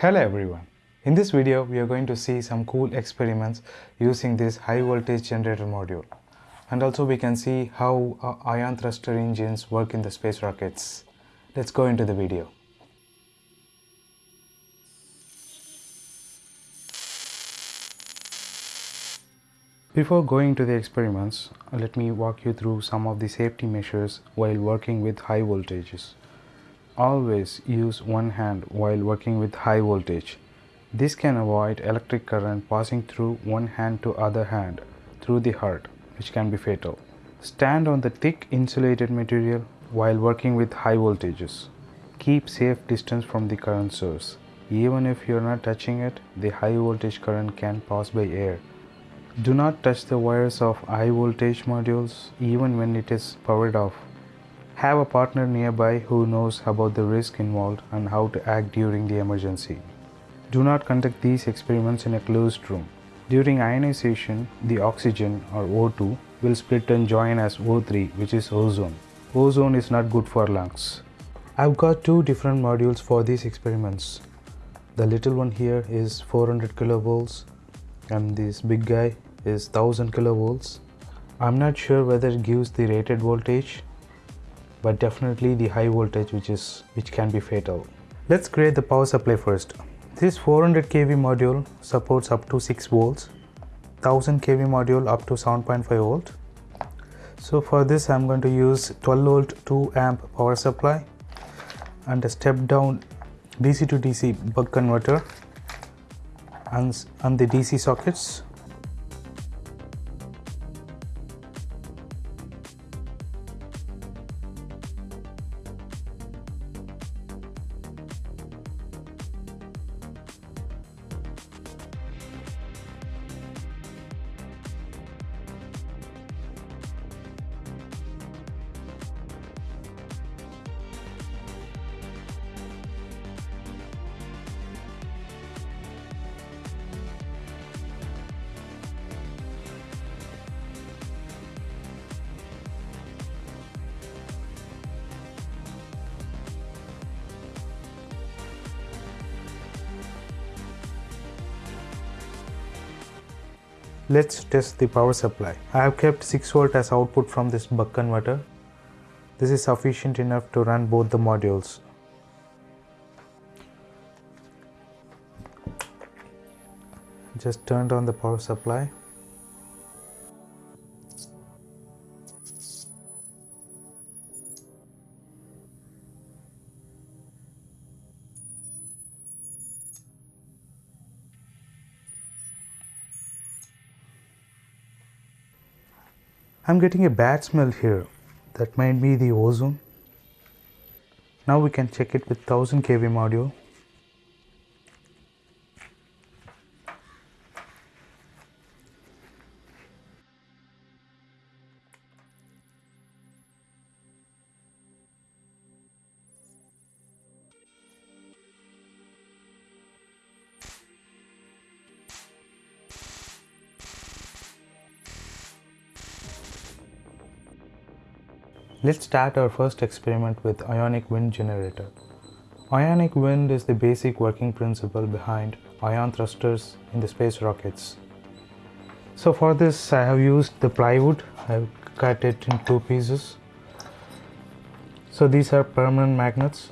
Hello everyone. In this video, we are going to see some cool experiments using this high voltage generator module. And also we can see how uh, ion thruster engines work in the space rockets. Let's go into the video. Before going to the experiments, let me walk you through some of the safety measures while working with high voltages. Always use one hand while working with high voltage. This can avoid electric current passing through one hand to other hand through the heart, which can be fatal. Stand on the thick insulated material while working with high voltages. Keep safe distance from the current source. Even if you are not touching it, the high voltage current can pass by air do not touch the wires of high voltage modules even when it is powered off. Have a partner nearby who knows about the risk involved and how to act during the emergency. Do not conduct these experiments in a closed room. During ionization, the oxygen or O2 will split and join as O3 which is ozone. Ozone is not good for lungs. I've got two different modules for these experiments. The little one here is 400 kilovolts and this big guy is 1000 kilovolts I'm not sure whether it gives the rated voltage but definitely the high voltage which is which can be fatal. Let's create the power supply first. This 400 kV module supports up to 6 volts 1000 kV module up to 7.5 volt. So for this I'm going to use 12 volt 2 amp power supply and a step down DC to DC buck converter and, and the DC sockets Let's test the power supply. I have kept 6 volt as output from this buck converter. This is sufficient enough to run both the modules. Just turned on the power supply. I'm getting a bad smell here. That might be the ozone. Now we can check it with 1000 kV module. Let's start our first experiment with ionic wind generator. Ionic wind is the basic working principle behind ion thrusters in the space rockets. So for this I have used the plywood, I have cut it in two pieces. So these are permanent magnets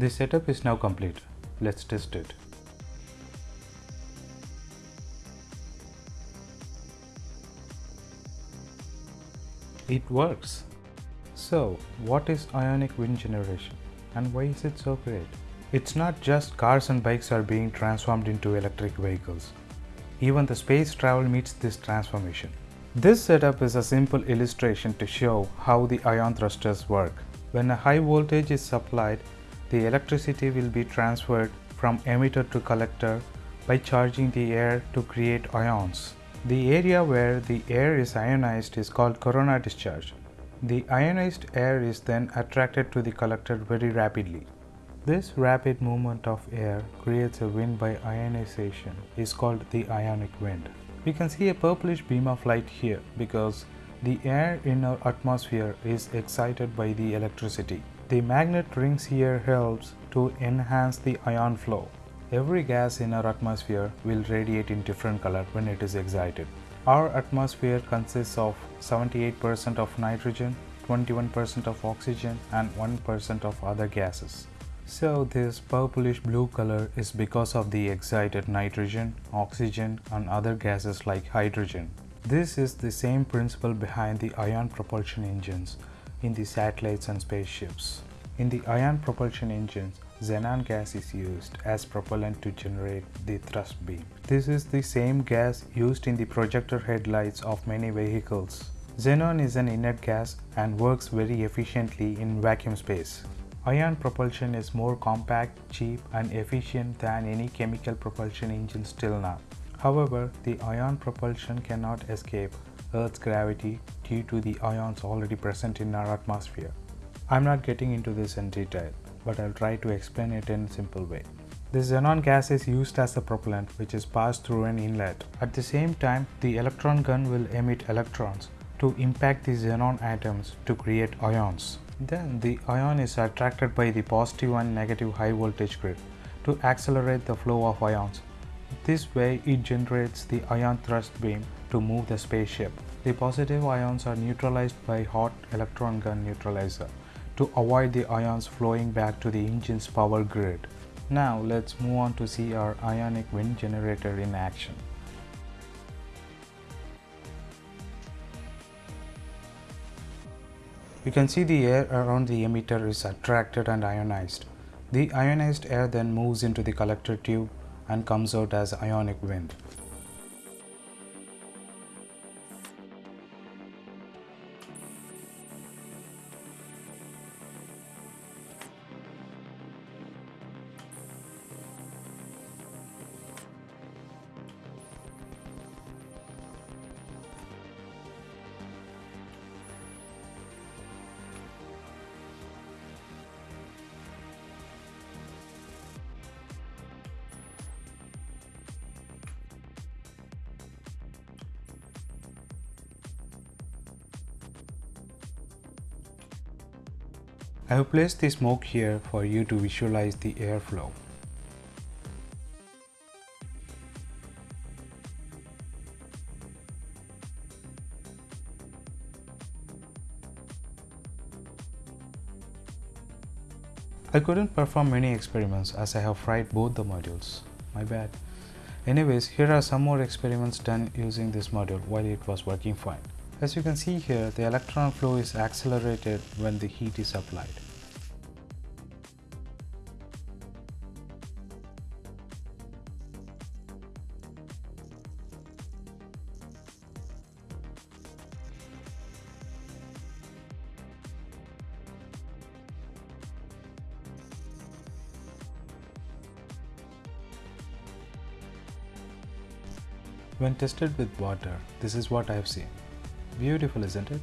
The setup is now complete. Let's test it. It works. So, what is ionic wind generation and why is it so great? It's not just cars and bikes are being transformed into electric vehicles. Even the space travel meets this transformation. This setup is a simple illustration to show how the ion thrusters work. When a high voltage is supplied, the electricity will be transferred from emitter to collector by charging the air to create ions. The area where the air is ionized is called corona discharge. The ionized air is then attracted to the collector very rapidly. This rapid movement of air creates a wind by ionization is called the ionic wind. We can see a purplish beam of light here because the air in our atmosphere is excited by the electricity. The magnet rings here helps to enhance the ion flow. Every gas in our atmosphere will radiate in different color when it is excited. Our atmosphere consists of 78% of nitrogen, 21% of oxygen and 1% of other gases. So this purplish blue color is because of the excited nitrogen, oxygen and other gases like hydrogen. This is the same principle behind the ion propulsion engines in the satellites and spaceships. In the ion propulsion engines, xenon gas is used as propellant to generate the thrust beam. This is the same gas used in the projector headlights of many vehicles. Xenon is an inert gas and works very efficiently in vacuum space. Ion propulsion is more compact, cheap and efficient than any chemical propulsion engine till now. However, the ion propulsion cannot escape Earth's gravity due to the ions already present in our atmosphere. I'm not getting into this in detail, but I'll try to explain it in a simple way. This xenon gas is used as a propellant which is passed through an inlet. At the same time, the electron gun will emit electrons to impact the xenon atoms to create ions. Then the ion is attracted by the positive and negative high voltage grid to accelerate the flow of ions. This way it generates the ion thrust beam to move the spaceship. The positive ions are neutralized by hot electron gun neutralizer to avoid the ions flowing back to the engine's power grid. Now let's move on to see our ionic wind generator in action. You can see the air around the emitter is attracted and ionized. The ionized air then moves into the collector tube and comes out as ionic wind. I have placed the smoke here for you to visualize the airflow. I couldn't perform many experiments as I have fried both the modules. My bad. Anyways, here are some more experiments done using this module while it was working fine. As you can see here, the electron flow is accelerated when the heat is applied. When tested with water, this is what I have seen. Beautiful, isn't it?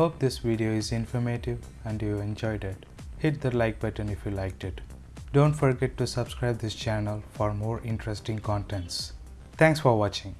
Hope this video is informative and you enjoyed it. Hit the like button if you liked it. Don't forget to subscribe this channel for more interesting contents. Thanks for watching.